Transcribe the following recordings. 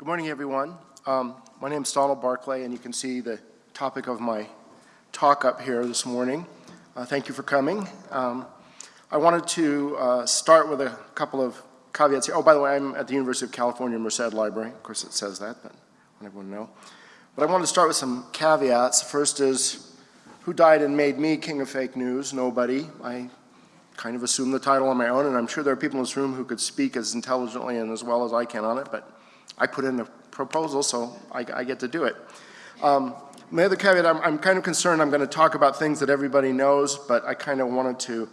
Good morning, everyone. Um, my name is Donald Barclay, and you can see the topic of my talk up here this morning. Uh, thank you for coming. Um, I wanted to uh, start with a couple of caveats here. Oh, by the way, I'm at the University of California Merced Library. Of course, it says that, but I want everyone to know. But I wanted to start with some caveats. First is, who died and made me king of fake news? Nobody. I kind of assumed the title on my own, and I'm sure there are people in this room who could speak as intelligently and as well as I can on it, but I put in the proposal, so I, I get to do it. Um, the other caveat, I'm, I'm kind of concerned I'm going to talk about things that everybody knows, but I kind of wanted to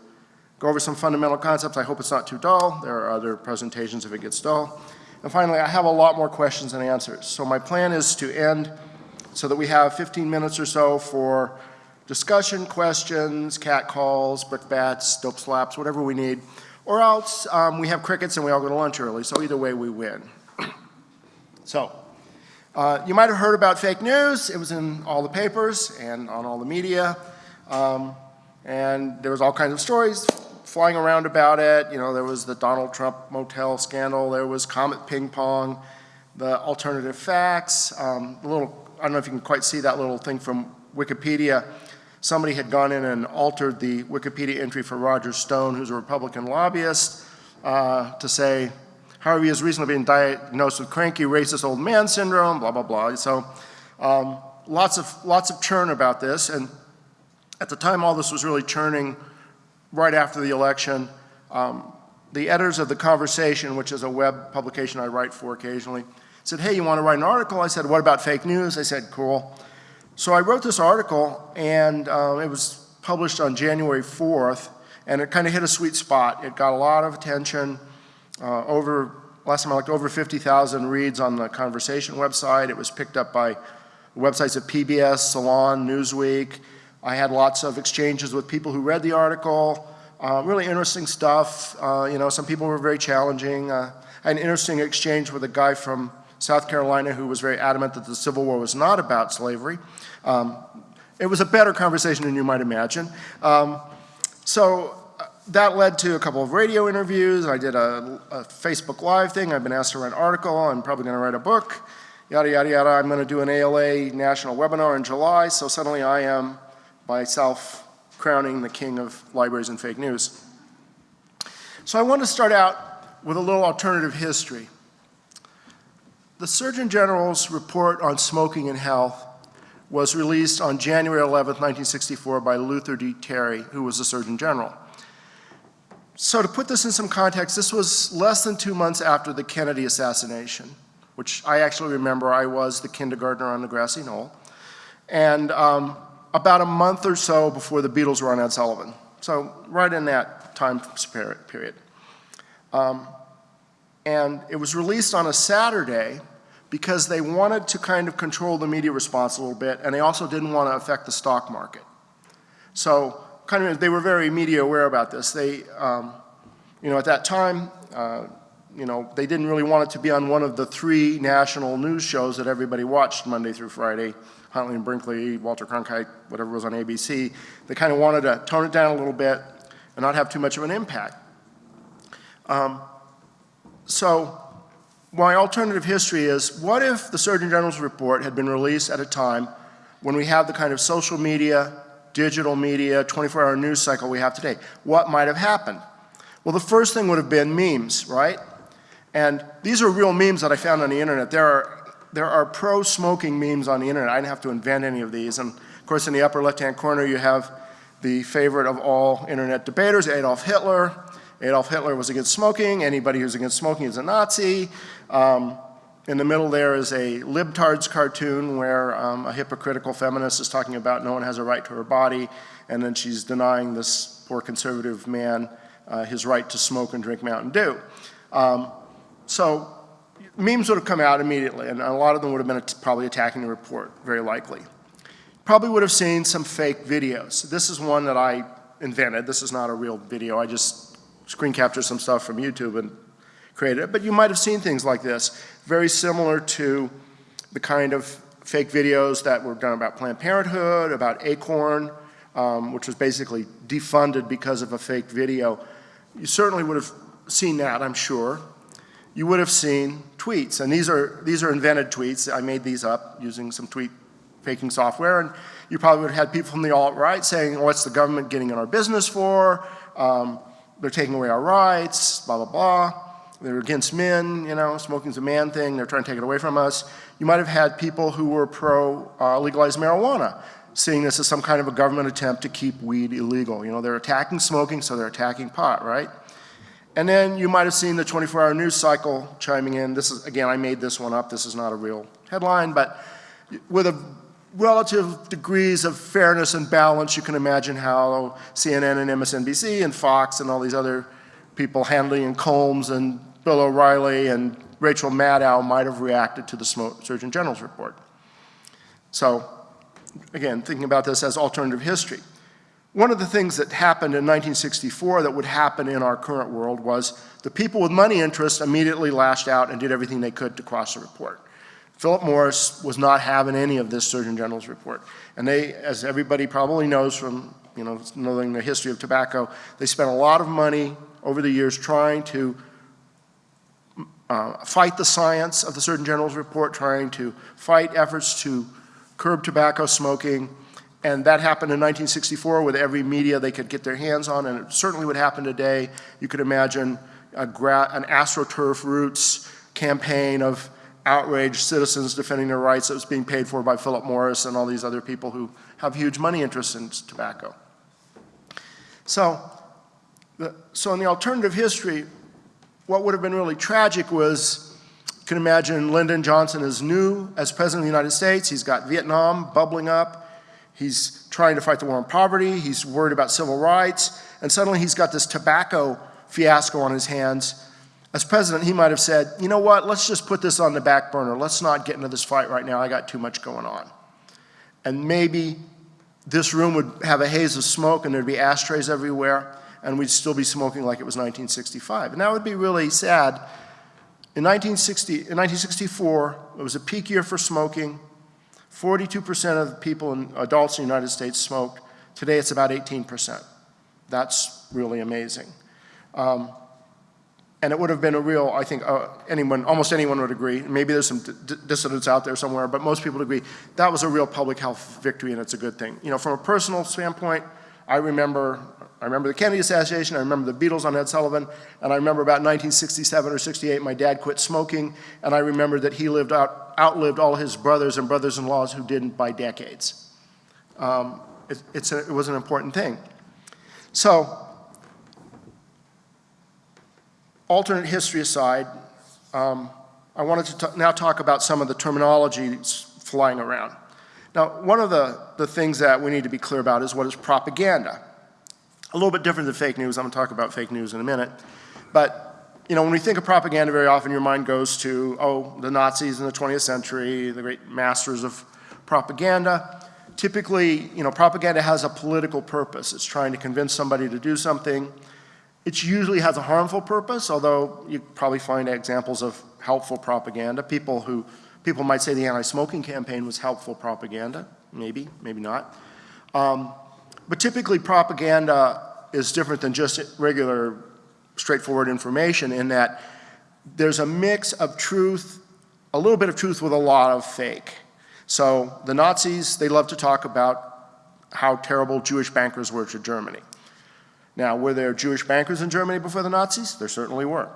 go over some fundamental concepts. I hope it's not too dull. There are other presentations if it gets dull. And finally, I have a lot more questions than answers. So my plan is to end so that we have 15 minutes or so for discussion, questions, cat calls, brickbats, dope slaps, whatever we need. Or else um, we have crickets and we all go to lunch early. So either way, we win. So uh, you might have heard about fake news. It was in all the papers and on all the media. Um, and there was all kinds of stories flying around about it. You know, there was the Donald Trump motel scandal. There was Comet Ping Pong, the alternative facts, um, little, I don't know if you can quite see that little thing from Wikipedia somebody had gone in and altered the Wikipedia entry for Roger Stone, who's a Republican lobbyist, uh, to say, however, he has recently been diagnosed with cranky racist old man syndrome, blah, blah, blah. So um, lots, of, lots of churn about this. And at the time all this was really churning right after the election, um, the editors of The Conversation, which is a web publication I write for occasionally, said, hey, you want to write an article? I said, what about fake news? I said, cool. So I wrote this article and um, it was published on January 4th and it kind of hit a sweet spot. It got a lot of attention, uh, over, last time I looked, over 50,000 reads on the Conversation website. It was picked up by websites of PBS, Salon, Newsweek. I had lots of exchanges with people who read the article. Uh, really interesting stuff. Uh, you know, some people were very challenging. Uh, an interesting exchange with a guy from South Carolina who was very adamant that the Civil War was not about slavery. Um, it was a better conversation than you might imagine. Um, so that led to a couple of radio interviews. I did a, a, Facebook Live thing. I've been asked to write an article. I'm probably going to write a book. Yada, yada, yada. I'm going to do an ALA national webinar in July. So suddenly I am myself crowning the king of libraries and fake news. So I want to start out with a little alternative history. The Surgeon General's report on smoking and health was released on January 11, 1964 by Luther D. Terry, who was the Surgeon General. So to put this in some context, this was less than two months after the Kennedy assassination, which I actually remember I was the kindergartner on the grassy knoll, and um, about a month or so before the Beatles were on Ed Sullivan. So right in that time period. Um, and it was released on a Saturday because they wanted to kind of control the media response a little bit and they also didn't want to affect the stock market. So kind of they were very media aware about this. They, um, you know, at that time, uh, you know, they didn't really want it to be on one of the three national news shows that everybody watched Monday through Friday, Huntley and Brinkley, Walter Cronkite, whatever was on ABC. They kind of wanted to tone it down a little bit and not have too much of an impact. Um, so my alternative history is, what if the Surgeon General's report had been released at a time when we have the kind of social media, digital media, 24-hour news cycle we have today? What might have happened? Well, the first thing would have been memes, right? And these are real memes that I found on the internet. There are, there are pro-smoking memes on the internet. I didn't have to invent any of these. And of course, in the upper left-hand corner, you have the favorite of all internet debaters, Adolf Hitler. Adolf Hitler was against smoking. Anybody who's against smoking is a Nazi. Um, in the middle there is a libtards cartoon where um, a hypocritical feminist is talking about no one has a right to her body, and then she's denying this poor conservative man uh, his right to smoke and drink Mountain Dew. Um, so memes would have come out immediately, and a lot of them would have been probably attacking the report, very likely. Probably would have seen some fake videos. This is one that I invented. This is not a real video. I just screen captured some stuff from YouTube and create it. But you might have seen things like this, very similar to the kind of fake videos that were done about Planned Parenthood, about Acorn, um, which was basically defunded because of a fake video. You certainly would have seen that, I'm sure. You would have seen tweets. And these are, these are invented tweets. I made these up using some tweet faking software. And you probably would have had people from the alt-right saying, what's the government getting in our business for? Um, they're taking away our rights, blah, blah, blah. They're against men, you know, smoking's a man thing, they're trying to take it away from us. You might have had people who were pro uh, legalized marijuana, seeing this as some kind of a government attempt to keep weed illegal. You know, they're attacking smoking, so they're attacking pot, right? And then you might have seen the 24-hour news cycle chiming in. This is, again, I made this one up. This is not a real headline, but with a relative degrees of fairness and balance, you can imagine how CNN and MSNBC and Fox and all these other people, Hannity and Colmes and Bill O'Reilly and Rachel Maddow might have reacted to the Surgeon General's report. So, again, thinking about this as alternative history. One of the things that happened in 1964 that would happen in our current world was the people with money interests immediately lashed out and did everything they could to cross the report. Philip Morris was not having any of this Surgeon General's report. And they, as everybody probably knows from you know, knowing the history of tobacco, they spent a lot of money over the years trying to uh, fight the science of the Surgeon General's report, trying to fight efforts to curb tobacco smoking, and that happened in 1964 with every media they could get their hands on, and it certainly would happen today. You could imagine an AstroTurf Roots campaign of outraged citizens defending their rights that was being paid for by Philip Morris and all these other people who have huge money interests in tobacco. So, the, so in the alternative history, what would have been really tragic was, you can imagine Lyndon Johnson is new as President of the United States. He's got Vietnam bubbling up. He's trying to fight the war on poverty. He's worried about civil rights. And suddenly he's got this tobacco fiasco on his hands. As president, he might have said, you know what, let's just put this on the back burner. Let's not get into this fight right now. I got too much going on. And maybe this room would have a haze of smoke and there'd be ashtrays everywhere and we'd still be smoking like it was 1965. And that would be really sad. In, 1960, in 1964, it was a peak year for smoking. 42% of the people, in, adults in the United States smoked. Today it's about 18%. That's really amazing. Um, and it would have been a real, I think uh, anyone, almost anyone would agree, maybe there's some dissidents out there somewhere, but most people would agree, that was a real public health victory and it's a good thing. You know, from a personal standpoint, I remember, I remember the Kennedy assassination, I remember the Beatles on Ed Sullivan, and I remember about 1967 or 68, my dad quit smoking, and I remember that he lived out, outlived all his brothers and brothers-in-laws who didn't by decades. Um, it, a, it was an important thing. So, alternate history aside, um, I wanted to now talk about some of the terminology flying around. Now, one of the, the things that we need to be clear about is what is propaganda. A little bit different than fake news. I'm going to talk about fake news in a minute. But you know, when we think of propaganda, very often your mind goes to, oh, the Nazis in the 20th century, the great masters of propaganda. Typically, you know, propaganda has a political purpose. It's trying to convince somebody to do something. It usually has a harmful purpose, although you probably find examples of helpful propaganda. People who, people might say the anti-smoking campaign was helpful propaganda. Maybe, maybe not. Um, but typically propaganda is different than just regular straightforward information in that there's a mix of truth, a little bit of truth with a lot of fake. So the Nazis, they love to talk about how terrible Jewish bankers were to Germany. Now, were there Jewish bankers in Germany before the Nazis? There certainly were.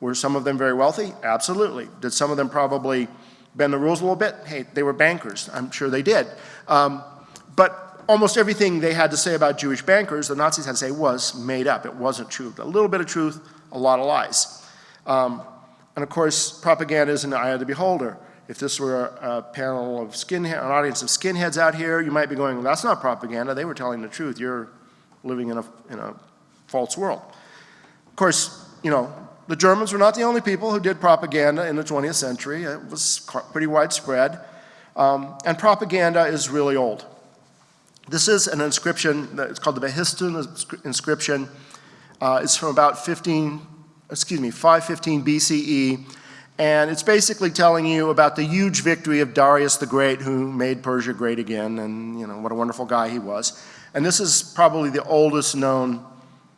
Were some of them very wealthy? Absolutely. Did some of them probably bend the rules a little bit? Hey, they were bankers. I'm sure they did. Um, but almost everything they had to say about Jewish bankers, the Nazis had to say was made up. It wasn't true. A little bit of truth, a lot of lies. Um, and of course, propaganda is in the eye of the beholder. If this were a, panel of skinhead, an audience of skinheads out here, you might be going, well, that's not propaganda. They were telling the truth. You're living in a, in a false world. Of course, you know, the Germans were not the only people who did propaganda in the 20th century. It was pretty widespread. Um, and propaganda is really old. This is an inscription, it's called the Behistun inscription. Uh, it's from about 15, excuse me, 515 BCE. And it's basically telling you about the huge victory of Darius the Great who made Persia great again and you know what a wonderful guy he was. And this is probably the oldest known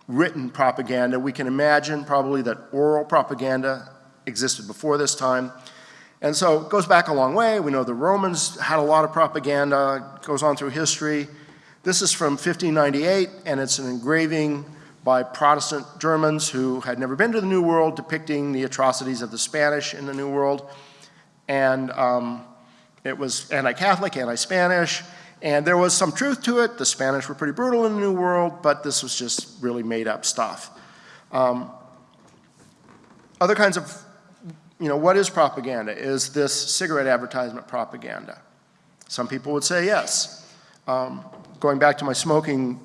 written propaganda. We can imagine probably that oral propaganda existed before this time. And so it goes back a long way. We know the Romans had a lot of propaganda, it goes on through history. This is from 1598, and it's an engraving by Protestant Germans who had never been to the New World depicting the atrocities of the Spanish in the New World. And um, it was anti-Catholic, anti-Spanish, and there was some truth to it. The Spanish were pretty brutal in the New World, but this was just really made up stuff. Um, other kinds of, you know, what is propaganda? Is this cigarette advertisement propaganda? Some people would say yes. Um, going back to my smoking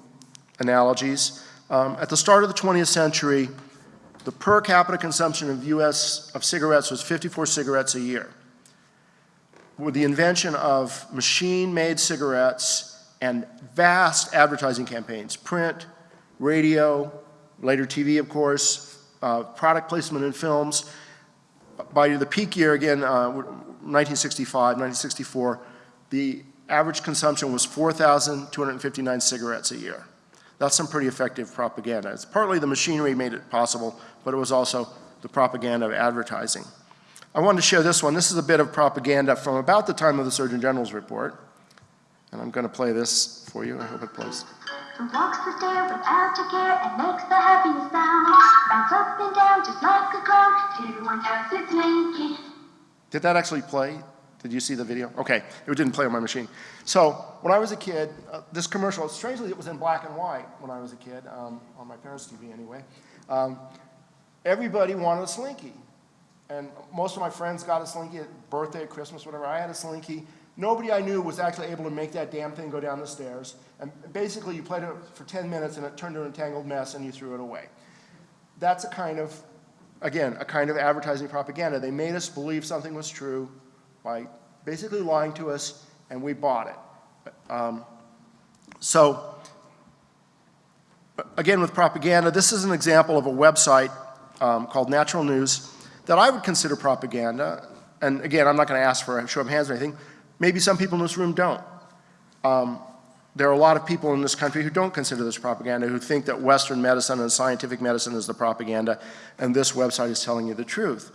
analogies, um, at the start of the 20th century, the per capita consumption of US of cigarettes was 54 cigarettes a year with the invention of machine-made cigarettes and vast advertising campaigns, print, radio, later TV, of course, uh, product placement in films. By the peak year, again, uh, 1965, 1964, the average consumption was 4,259 cigarettes a year. That's some pretty effective propaganda. It's partly the machinery made it possible, but it was also the propaganda of advertising. I wanted to share this one. This is a bit of propaganda from about the time of the Surgeon General's report. And I'm going to play this for you. I hope it plays. Who walks the stair without a care and makes the happiest sound. Bounce up and down just like a clown. Everyone it's Slinky. Did that actually play? Did you see the video? Okay, it didn't play on my machine. So when I was a kid, uh, this commercial, strangely it was in black and white when I was a kid, um, on my parents' TV anyway. Um, everybody wanted a Slinky. And most of my friends got a Slinky at birthday, at Christmas, whatever. I had a Slinky. Nobody I knew was actually able to make that damn thing go down the stairs. And basically, you played it for 10 minutes and it turned into a tangled mess and you threw it away. That's a kind of, again, a kind of advertising propaganda. They made us believe something was true by basically lying to us and we bought it. Um, so, again, with propaganda, this is an example of a website um, called Natural News that I would consider propaganda, and again, I'm not going to ask for a show of hands or anything, maybe some people in this room don't. Um, there are a lot of people in this country who don't consider this propaganda, who think that Western medicine and scientific medicine is the propaganda, and this website is telling you the truth.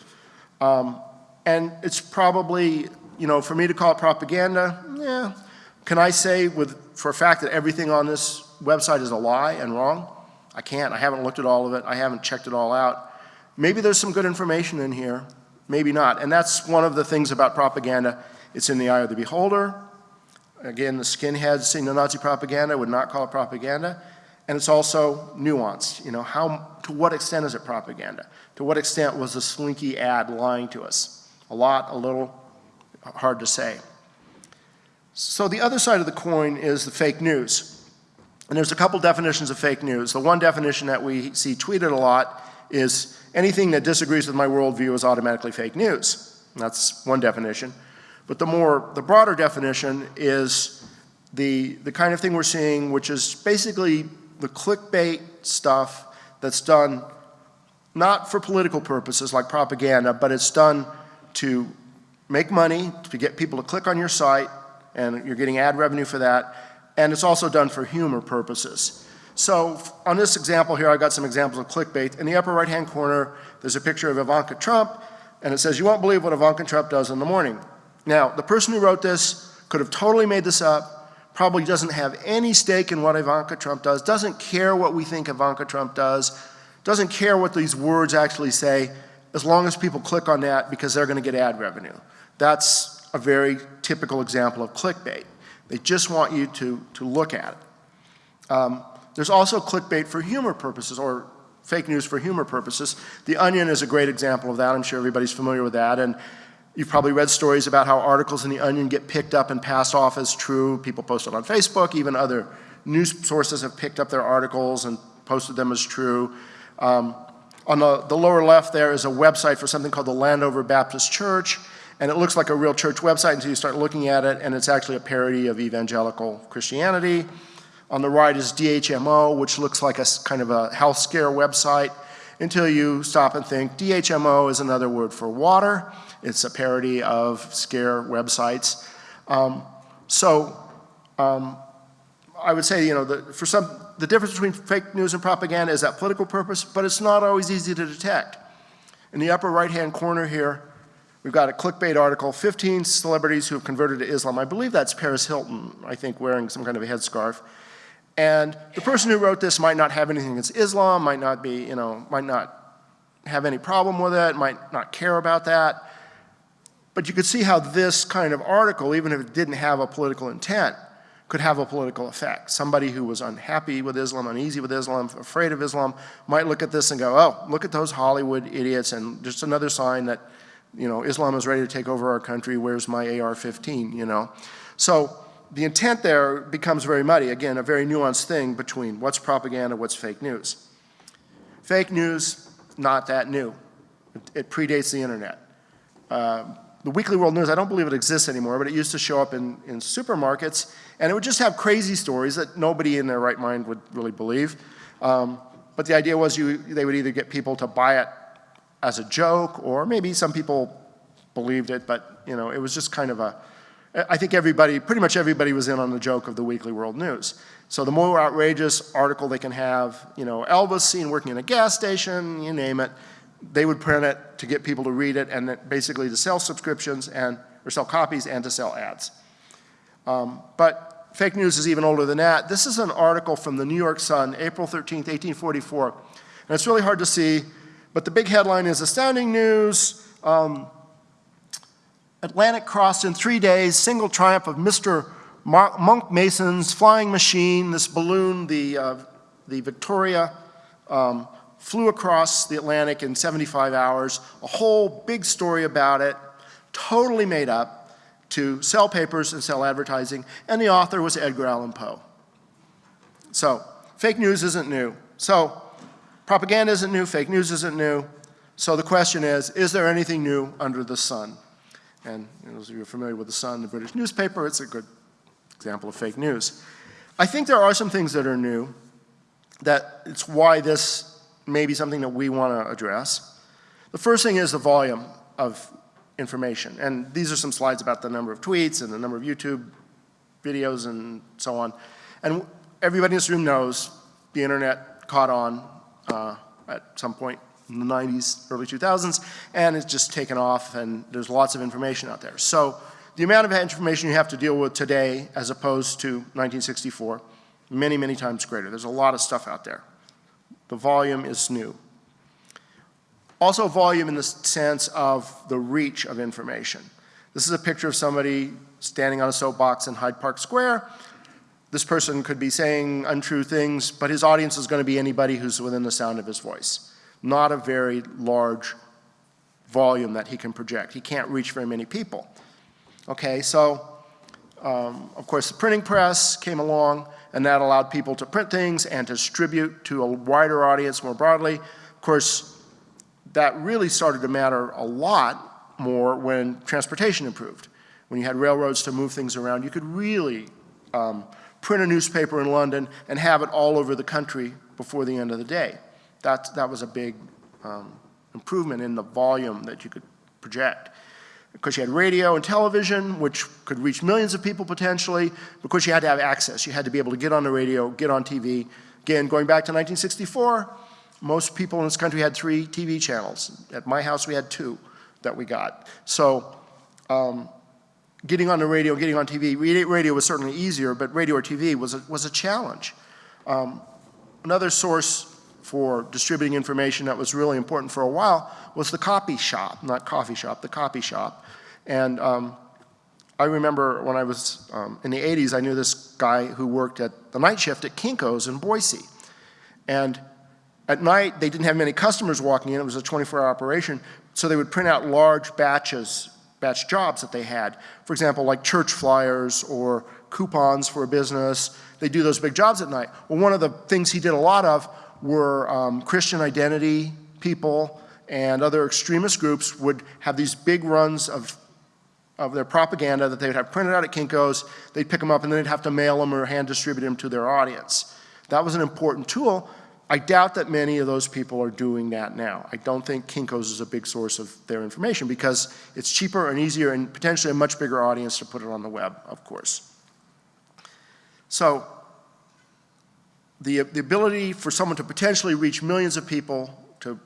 Um, and it's probably, you know, for me to call it propaganda, yeah. Can I say with, for a fact that everything on this website is a lie and wrong? I can't. I haven't looked at all of it. I haven't checked it all out. Maybe there's some good information in here, maybe not. And that's one of the things about propaganda. It's in the eye of the beholder. Again, the skinheads seeing the Nazi propaganda would not call it propaganda. And it's also nuanced. You know, how, to what extent is it propaganda? To what extent was the slinky ad lying to us? A lot, a little, hard to say. So the other side of the coin is the fake news. And there's a couple definitions of fake news. The one definition that we see tweeted a lot is anything that disagrees with my worldview is automatically fake news. That's one definition. But the more, the broader definition is the, the kind of thing we're seeing, which is basically the clickbait stuff that's done not for political purposes like propaganda, but it's done to make money, to get people to click on your site, and you're getting ad revenue for that, and it's also done for humor purposes. So on this example here, I got some examples of clickbait. In the upper right-hand corner, there's a picture of Ivanka Trump, and it says, you won't believe what Ivanka Trump does in the morning. Now, the person who wrote this could have totally made this up, probably doesn't have any stake in what Ivanka Trump does, doesn't care what we think Ivanka Trump does, doesn't care what these words actually say, as long as people click on that because they're gonna get ad revenue. That's a very typical example of clickbait. They just want you to, to look at it. Um, there's also clickbait for humor purposes or fake news for humor purposes. The Onion is a great example of that. I'm sure everybody's familiar with that. And you've probably read stories about how articles in the Onion get picked up and passed off as true. People post it on Facebook. Even other news sources have picked up their articles and posted them as true. Um, on the, the lower left there is a website for something called the Landover Baptist Church. And it looks like a real church website until you start looking at it, and it's actually a parody of evangelical Christianity. On the right is DHMO, which looks like a kind of a health scare website until you stop and think DHMO is another word for water. It's a parody of scare websites. Um, so um, I would say, you know, the, for some, the difference between fake news and propaganda is that political purpose, but it's not always easy to detect. In the upper right-hand corner here, we've got a clickbait article, 15 celebrities who have converted to Islam. I believe that's Paris Hilton, I think, wearing some kind of a headscarf. And the person who wrote this might not have anything against Islam, might not be, you know, might not have any problem with it, might not care about that. But you could see how this kind of article, even if it didn't have a political intent, could have a political effect. Somebody who was unhappy with Islam, uneasy with Islam, afraid of Islam, might look at this and go, oh, look at those Hollywood idiots, and just another sign that, you know, Islam is ready to take over our country, where's my AR-15, you know? So the intent there becomes very muddy. Again, a very nuanced thing between what's propaganda, what's fake news. Fake news, not that new. It, it predates the internet. Uh, the Weekly World News, I don't believe it exists anymore, but it used to show up in, in supermarkets, and it would just have crazy stories that nobody in their right mind would really believe. Um, but the idea was you, they would either get people to buy it as a joke, or maybe some people believed it, but you know, it was just kind of a, I think everybody, pretty much everybody was in on the joke of the Weekly World News. So the more outrageous article they can have, you know, Elvis seen working in a gas station, you name it, they would print it to get people to read it and basically to sell subscriptions and, or sell copies and to sell ads. Um, but fake news is even older than that. This is an article from the New York Sun, April 13th, 1844. And it's really hard to see, but the big headline is astounding news. Um, Atlantic crossed in three days, single triumph of Mr. Monck Mason's flying machine, this balloon, the, uh, the Victoria, um, flew across the Atlantic in 75 hours, a whole big story about it, totally made up to sell papers and sell advertising, and the author was Edgar Allan Poe. So, fake news isn't new. So, propaganda isn't new, fake news isn't new. So the question is, is there anything new under the sun? And those of you are familiar with the Sun, the British newspaper, it's a good example of fake news. I think there are some things that are new, that it's why this may be something that we want to address. The first thing is the volume of information. And these are some slides about the number of tweets and the number of YouTube videos and so on. And everybody in this room knows the internet caught on uh, at some point in the 90s, early 2000s, and it's just taken off and there's lots of information out there. So the amount of information you have to deal with today as opposed to 1964, many, many times greater. There's a lot of stuff out there. The volume is new. Also volume in the sense of the reach of information. This is a picture of somebody standing on a soapbox in Hyde Park Square. This person could be saying untrue things, but his audience is going to be anybody who's within the sound of his voice. Not a very large volume that he can project. He can't reach very many people. Okay, so um, of course the printing press came along and that allowed people to print things and distribute to a wider audience more broadly. Of course, that really started to matter a lot more when transportation improved. When you had railroads to move things around, you could really um, print a newspaper in London and have it all over the country before the end of the day. That, that was a big um, improvement in the volume that you could project because you had radio and television, which could reach millions of people potentially, because you had to have access. You had to be able to get on the radio, get on TV. Again, going back to 1964, most people in this country had three TV channels. At my house, we had two that we got. So um, getting on the radio, getting on TV, radio was certainly easier, but radio or TV was a, was a challenge. Um, another source for distributing information that was really important for a while was the copy shop, not coffee shop, the copy shop. And um, I remember when I was um, in the 80s, I knew this guy who worked at the night shift at Kinko's in Boise. And at night, they didn't have many customers walking in. It was a 24-hour operation. So they would print out large batches, batch jobs that they had. For example, like church flyers or coupons for a business. They do those big jobs at night. Well, one of the things he did a lot of were um, Christian identity people and other extremist groups would have these big runs of, of their propaganda that they would have printed out at Kinko's, they'd pick them up and then they'd have to mail them or hand distribute them to their audience. That was an important tool. I doubt that many of those people are doing that now. I don't think Kinko's is a big source of their information because it's cheaper and easier and potentially a much bigger audience to put it on the web, of course. So the, the ability for someone to potentially reach millions of people, to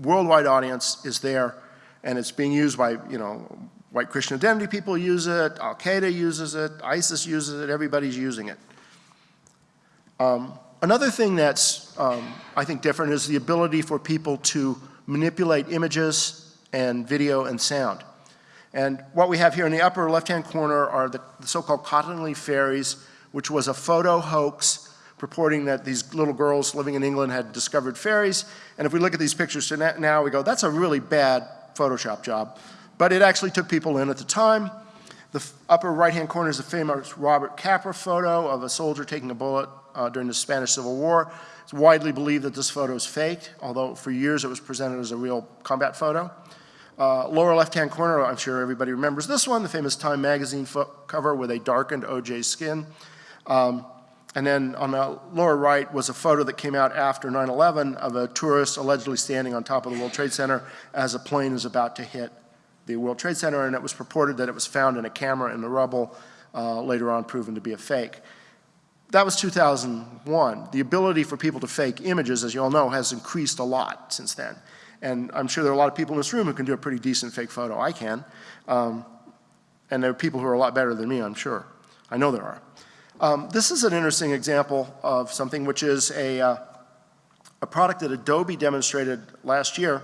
worldwide audience is there, and it's being used by, you know, white Christian identity people use it, Al-Qaeda uses it, ISIS uses it, everybody's using it. Um, another thing that's, um, I think, different is the ability for people to manipulate images and video and sound. And what we have here in the upper left-hand corner are the, the so-called Cottingley fairies, which was a photo hoax purporting that these little girls living in England had discovered fairies. And if we look at these pictures now, we go, that's a really bad Photoshop job. But it actually took people in at the time. The upper right-hand corner is a famous Robert Capa photo of a soldier taking a bullet uh, during the Spanish Civil War. It's widely believed that this photo is faked, although for years it was presented as a real combat photo. Uh, lower left-hand corner, I'm sure everybody remembers this one, the famous Time magazine cover with a darkened OJ skin. Um, and then on the lower right was a photo that came out after 9-11 of a tourist allegedly standing on top of the World Trade Center as a plane was about to hit the World Trade Center, and it was purported that it was found in a camera in the rubble, uh, later on proven to be a fake. That was 2001. The ability for people to fake images, as you all know, has increased a lot since then. And I'm sure there are a lot of people in this room who can do a pretty decent fake photo. I can. Um, and there are people who are a lot better than me, I'm sure. I know there are. Um, this is an interesting example of something which is a, uh, a product that Adobe demonstrated last year.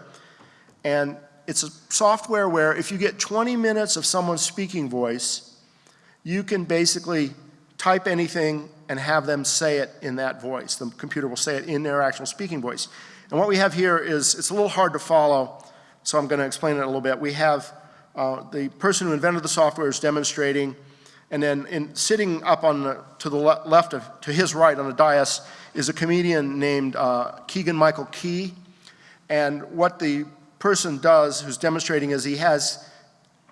And it's a software where if you get 20 minutes of someone's speaking voice, you can basically type anything and have them say it in that voice. The computer will say it in their actual speaking voice. And what we have here is, it's a little hard to follow, so I'm going to explain it a little bit. We have uh, the person who invented the software is demonstrating, and then in, sitting up on the, to the le left of, to his right on the dais is a comedian named uh, Keegan Michael Key. And what the person does who's demonstrating is he has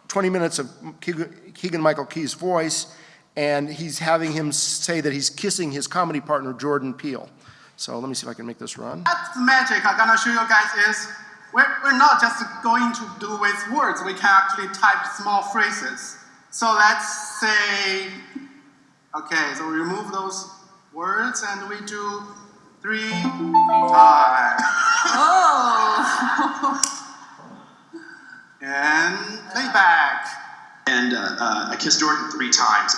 20 minutes of Keegan Michael Key's voice, and he's having him say that he's kissing his comedy partner, Jordan Peele. So let me see if I can make this run. That's the magic I'm gonna show you guys is we're, we're not just going to do with words, we can actually type small phrases. So let's say, okay, so we remove those words and we do three times. Oh! and playback. And uh, uh, I kissed Jordan three times.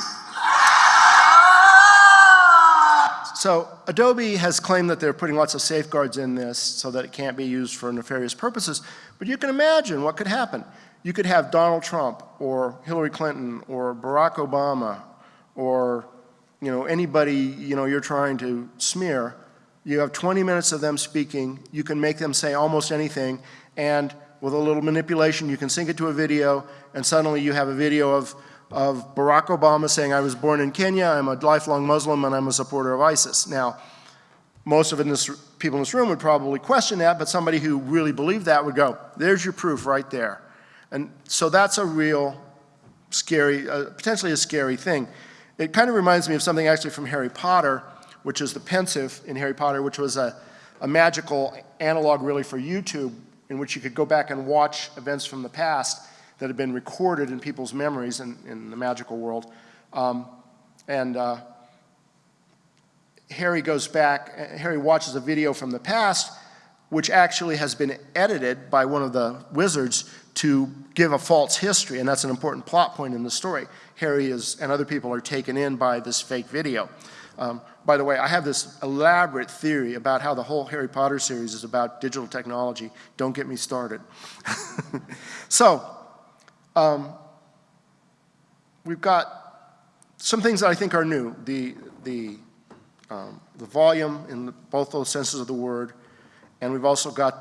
So Adobe has claimed that they're putting lots of safeguards in this so that it can't be used for nefarious purposes. But you can imagine what could happen. You could have Donald Trump or Hillary Clinton or Barack Obama or you know anybody you know you're trying to smear. You have 20 minutes of them speaking. You can make them say almost anything, and with a little manipulation, you can sync it to a video, and suddenly you have a video of of Barack Obama saying, I was born in Kenya, I'm a lifelong Muslim, and I'm a supporter of ISIS. Now, most of this, people in this room would probably question that, but somebody who really believed that would go, there's your proof right there. And so that's a real scary, uh, potentially a scary thing. It kind of reminds me of something actually from Harry Potter, which is the Pensieve in Harry Potter, which was a, a magical analog really for YouTube, in which you could go back and watch events from the past that had been recorded in people's memories in, in the magical world. Um, and uh, Harry goes back, Harry watches a video from the past, which actually has been edited by one of the wizards to give a false history, and that's an important plot point in the story. Harry is, and other people are taken in by this fake video. Um, by the way, I have this elaborate theory about how the whole Harry Potter series is about digital technology. Don't get me started. so, um, we've got some things that I think are new. The, the, um, the volume in the, both those senses of the word, and we've also got,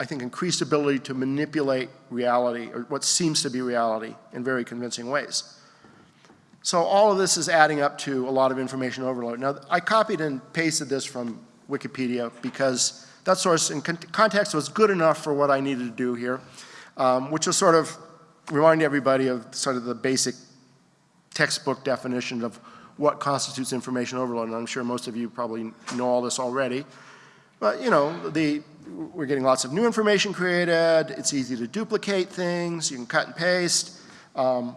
I think, increased ability to manipulate reality, or what seems to be reality, in very convincing ways. So all of this is adding up to a lot of information overload. Now, I copied and pasted this from Wikipedia because that source in context was good enough for what I needed to do here, um, which was sort of remind everybody of sort of the basic textbook definition of what constitutes information overload, and I'm sure most of you probably know all this already. But you know, the, we're getting lots of new information created, it's easy to duplicate things, you can cut and paste. Um,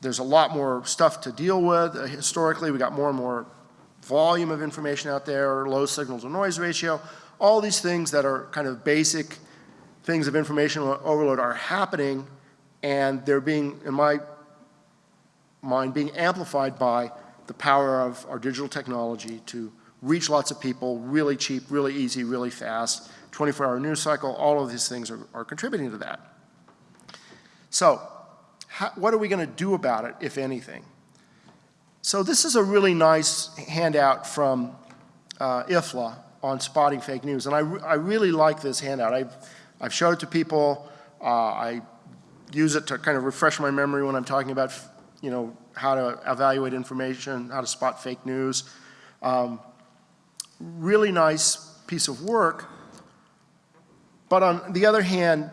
there's a lot more stuff to deal with. Uh, historically, we got more and more volume of information out there, low signal to noise ratio, all these things that are kind of basic things of information overload are happening and they're being, in my mind, being amplified by the power of our digital technology to reach lots of people really cheap, really easy, really fast, 24-hour news cycle, all of these things are, are contributing to that. So, how, what are we going to do about it, if anything? So this is a really nice handout from uh, IFLA on spotting fake news, and I, I really like this handout. I've, I've showed it to people. Uh, I use it to kind of refresh my memory when I'm talking about, you know, how to evaluate information, how to spot fake news. Um, really nice piece of work. But on the other hand,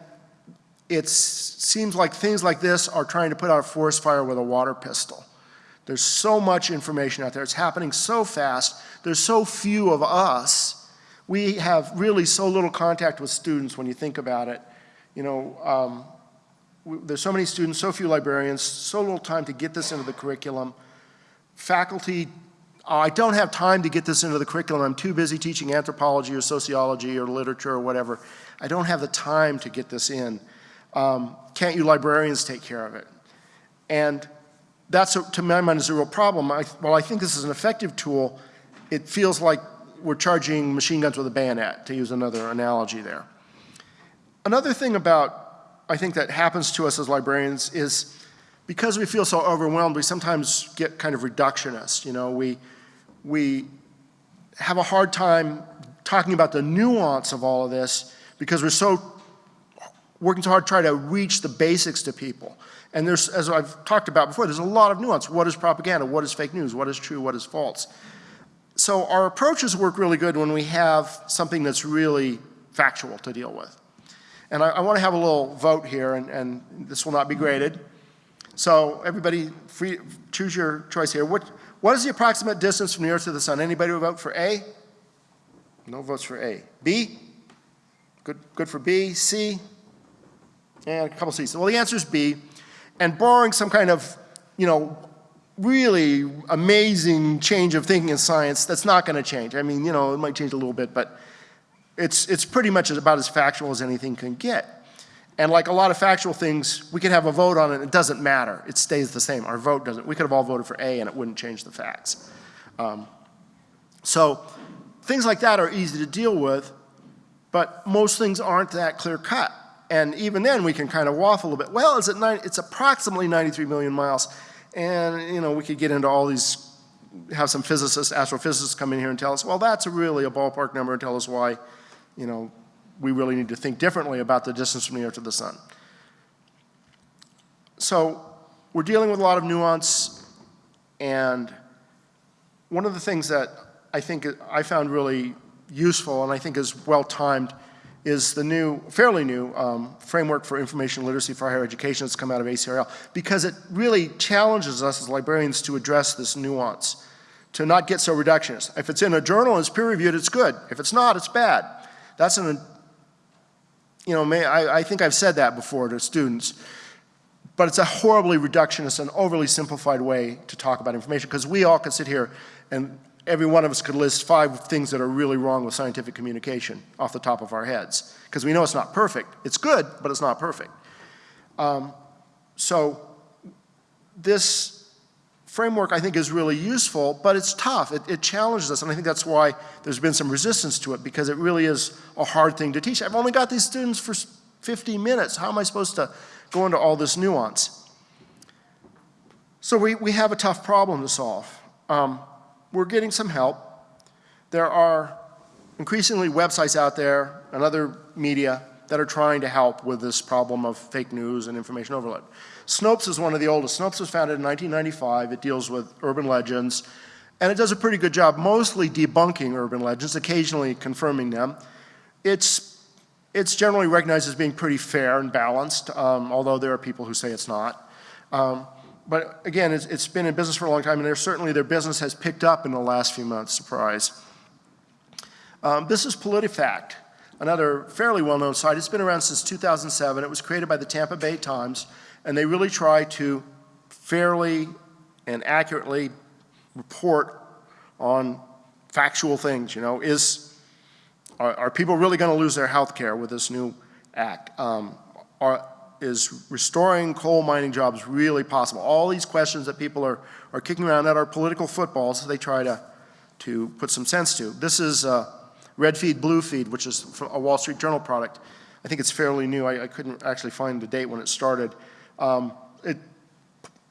it seems like things like this are trying to put out a forest fire with a water pistol. There's so much information out there. It's happening so fast. There's so few of us. We have really so little contact with students when you think about it. You know, um, we, there's so many students, so few librarians, so little time to get this into the curriculum. Faculty, I don't have time to get this into the curriculum. I'm too busy teaching anthropology or sociology or literature or whatever. I don't have the time to get this in. Um, can't you librarians take care of it? And that's, a, to my mind, is a real problem. I, while I think this is an effective tool, it feels like we're charging machine guns with a bayonet, to use another analogy there. Another thing about, I think that happens to us as librarians is because we feel so overwhelmed, we sometimes get kind of reductionist. You know, we, we have a hard time talking about the nuance of all of this because we're so working so hard to try to reach the basics to people. And there's, as I've talked about before, there's a lot of nuance. What is propaganda? What is fake news? What is true? What is false? So our approaches work really good when we have something that's really factual to deal with. And I, I want to have a little vote here, and, and, this will not be graded. So everybody, free, choose your choice here. What, what is the approximate distance from the Earth to the Sun? Anybody who vote for A? No votes for A. B? Good, good for B. C? And a couple C's. Well, the answer is B. And borrowing some kind of, you know, really amazing change of thinking in science, that's not going to change. I mean, you know, it might change a little bit, but it's, it's pretty much about as factual as anything can get. And like a lot of factual things, we could have a vote on it, it doesn't matter. It stays the same. Our vote doesn't. We could have all voted for A and it wouldn't change the facts. Um, so things like that are easy to deal with, but most things aren't that clear cut. And even then we can kind of waffle a little bit. Well, it's, at nine, it's approximately 93 million miles. And you know, we could get into all these, have some physicists, astrophysicists come in here and tell us, well, that's really a ballpark number and tell us why, you know, we really need to think differently about the distance from the Earth to the Sun. So we're dealing with a lot of nuance and one of the things that I think I found really useful and I think is well timed is the new, fairly new um, framework for information literacy for higher education that's come out of ACRL because it really challenges us as librarians to address this nuance, to not get so reductionist. If it's in a journal and it's peer reviewed, it's good. If it's not, it's bad. That's an, you know, may, I, I think I've said that before to students, but it's a horribly reductionist and overly simplified way to talk about information because we all could sit here and every one of us could list five things that are really wrong with scientific communication off the top of our heads. Because we know it's not perfect. It's good, but it's not perfect. Um, so this framework I think is really useful, but it's tough. It, it, challenges us, and I think that's why there's been some resistance to it, because it really is a hard thing to teach. I've only got these students for 50 minutes. How am I supposed to go into all this nuance? So we, we have a tough problem to solve. Um, we're getting some help. There are increasingly websites out there and other media that are trying to help with this problem of fake news and information overload. Snopes is one of the oldest. Snopes was founded in 1995. It deals with urban legends, and it does a pretty good job mostly debunking urban legends, occasionally confirming them. It's, it's generally recognized as being pretty fair and balanced, um, although there are people who say it's not. Um, but again, it's, it's been in business for a long time, and certainly their business has picked up in the last few months, surprise. Um, this is PolitiFact, another fairly well-known site. It's been around since 2007. It was created by the Tampa Bay Times, and they really try to fairly and accurately report on factual things, you know, is, are, are people really going to lose their health care with this new Act. Um, Are, is restoring coal mining jobs really possible? All these questions that people are, are kicking around that are political footballs, they try to, to put some sense to. This is uh, Red Feed, Blue Feed, which is a Wall Street Journal product. I think it's fairly new. I, I couldn't actually find the date when it started. Um, it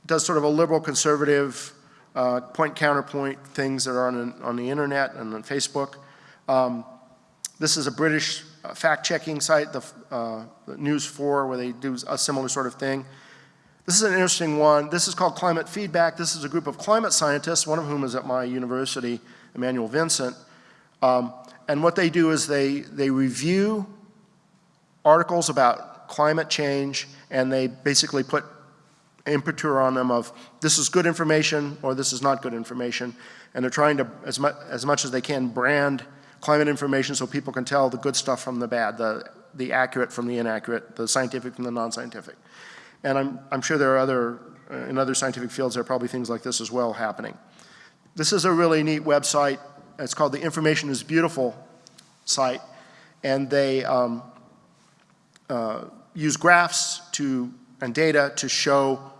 does sort of a liberal conservative uh, point counterpoint things that are on, on the internet and on Facebook. Um, this is a British uh, fact-checking site, the, uh, the News 4, where they do a similar sort of thing. This is an interesting one. This is called Climate Feedback. This is a group of climate scientists, one of whom is at my university, Emmanuel Vincent. Um, and what they do is they, they review articles about climate change and they basically put imprimatur on them of this is good information or this is not good information. And they're trying to, as, mu as much as they can, brand climate information so people can tell the good stuff from the bad, the, the accurate from the inaccurate, the scientific from the non-scientific. And I'm, I'm sure there are other, uh, in other scientific fields, there are probably things like this as well happening. This is a really neat website. It's called the Information is Beautiful site. And they um, uh, use graphs to, and data to show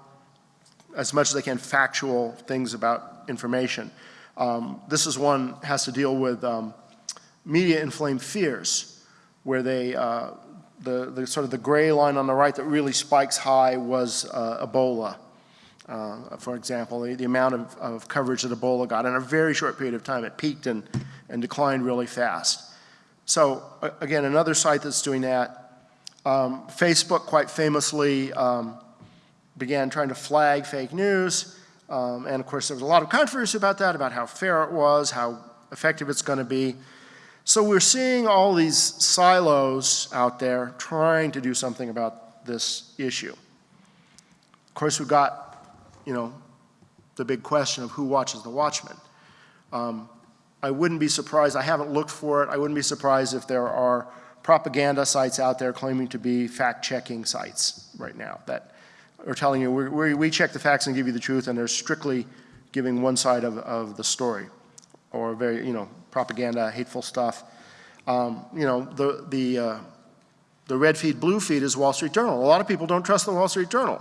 as much as they can factual things about information. Um, this is one has to deal with um, media inflamed fears, where they, uh, the, the sort of the gray line on the right that really spikes high was uh, Ebola. Uh, for example, the, the amount of, of, coverage that Ebola got in a very short period of time, it peaked and, and declined really fast. So again, another site that's doing that. Um, Facebook quite famously um, began trying to flag fake news. Um, and of course, there was a lot of controversy about that, about how fair it was, how effective it's going to be. So we're seeing all these silos out there trying to do something about this issue. Of course, we've got, you know, the big question of who watches the watchman. Um, I wouldn't be surprised, I haven't looked for it, I wouldn't be surprised if there are propaganda sites out there claiming to be fact-checking sites right now that are telling you, we we check the facts and give you the truth, and they're strictly giving one side of, of the story, or very, you know, propaganda, hateful stuff. Um, you know, the, the, uh, the red feed, blue feed is Wall Street Journal. A lot of people don't trust the Wall Street Journal.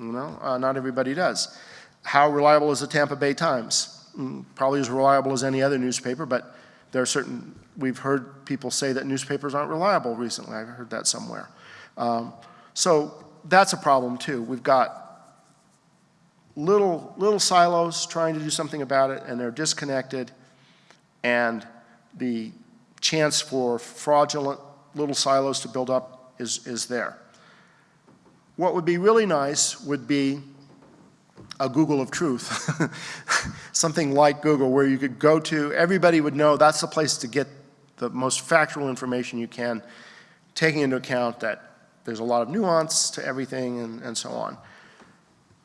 You know, uh, not everybody does. How reliable is the Tampa Bay Times? Mm, probably as reliable as any other newspaper, but there are certain, we've heard people say that newspapers aren't reliable recently. I've heard that somewhere. Um, so that's a problem too. We've got little, little silos trying to do something about it and they're disconnected and the chance for fraudulent little silos to build up is, is there. What would be really nice would be a Google of truth, something like Google where you could go to, everybody would know that's the place to get the most factual information you can, taking into account that there's a lot of nuance to everything and, and so on.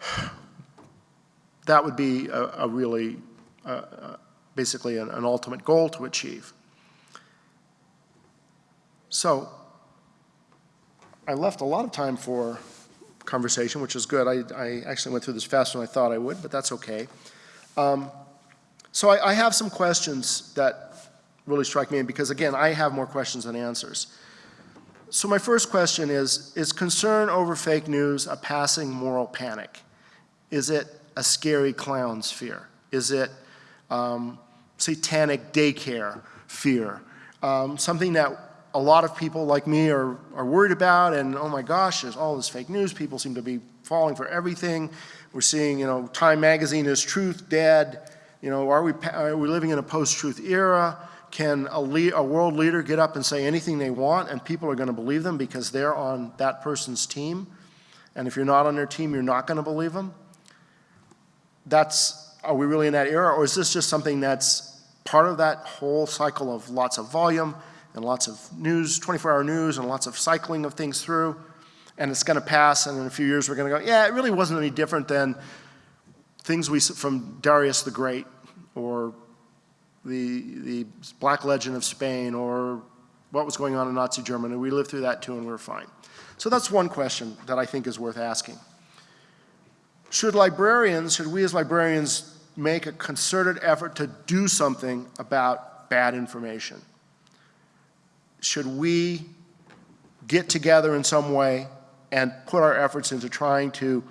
That would be a, a really, uh, uh, basically an, an ultimate goal to achieve. So I left a lot of time for conversation, which is good. I, I, actually went through this faster than I thought I would, but that's okay. Um, so I, I, have some questions that really strike me, because again, I have more questions than answers. So my first question is, is concern over fake news a passing moral panic? Is it a scary clown's fear? Is it um, satanic daycare fear? Um, something that a lot of people like me are, are worried about and oh my gosh, there's all this fake news. People seem to be falling for everything. We're seeing, you know, Time Magazine is truth dead. You know, are we, are we living in a post-truth era? Can a, a, world leader get up and say anything they want and people are going to believe them because they're on that person's team? And if you're not on their team, you're not going to believe them? That's, are we really in that era? Or is this just something that's part of that whole cycle of lots of volume and lots of news, 24-hour news and lots of cycling of things through? And it's going to pass and in a few years we're going to go, yeah, it really wasn't any different than things we from Darius the Great or the, the Black Legend of Spain or what was going on in Nazi Germany. We lived through that too and we are fine. So that's one question that I think is worth asking. Should librarians, should we as librarians make a concerted effort to do something about bad information? Should we get together in some way and put our efforts into trying to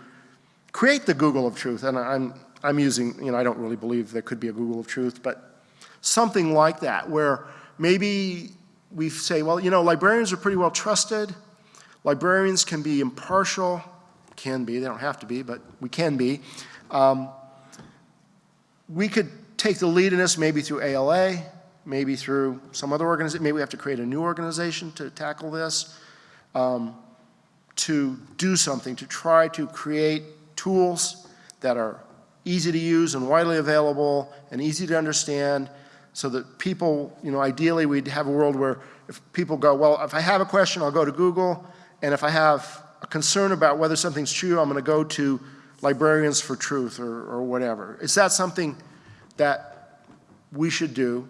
create the Google of truth. And I'm, I'm using, you know, I don't really believe there could be a Google of truth, but something like that, where maybe we say, well, you know, librarians are pretty well trusted. Librarians can be impartial, can be, they don't have to be, but we can be. Um, we could take the lead in this maybe through ALA, maybe through some other organization, maybe we have to create a new organization to tackle this, um, to do something, to try to create tools that are easy to use and widely available and easy to understand so that people, you know, ideally we'd have a world where if people go, well, if I have a question, I'll go to Google, and if I have a concern about whether something's true, I'm going to go to Librarians for Truth or, or whatever. Is that something that we should do?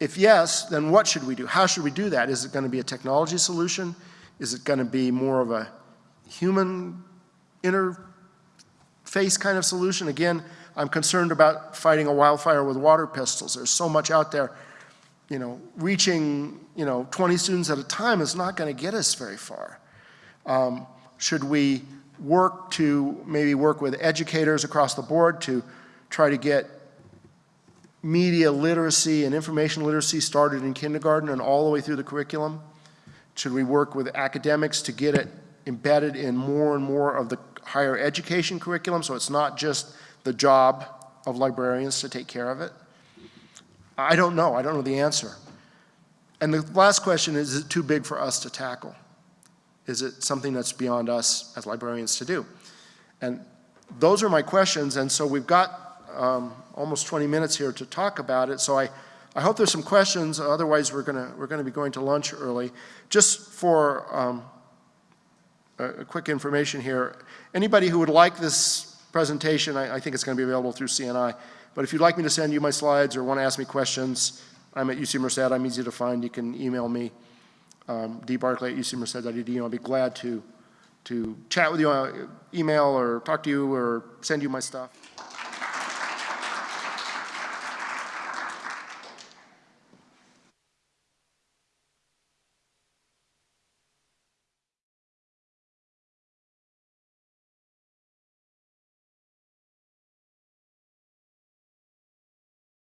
If yes, then what should we do? How should we do that? Is it going to be a technology solution? Is it going to be more of a human interface kind of solution? Again, I'm concerned about fighting a wildfire with water pistols. There's so much out there. You know, reaching, you know, 20 students at a time is not going to get us very far. Um, should we work to maybe work with educators across the board to try to get media literacy and information literacy started in kindergarten and all the way through the curriculum? Should we work with academics to get it embedded in more and more of the higher education curriculum so it's not just the job of librarians to take care of it? I don't know. I don't know the answer. And the last question is, is it too big for us to tackle? Is it something that's beyond us as librarians to do? And those are my questions, and so we've got um, almost 20 minutes here to talk about it, so I, I hope there's some questions, otherwise we're gonna, we're gonna be going to lunch early. Just for um, a, a quick information here, anybody who would like this presentation, I, I think it's gonna be available through CNI, but if you'd like me to send you my slides or want to ask me questions, I'm at UC Merced, I'm easy to find, you can email me um, dbarclay at ucmerced.edu. I'll be glad to, to chat with you, uh, email or talk to you or send you my stuff.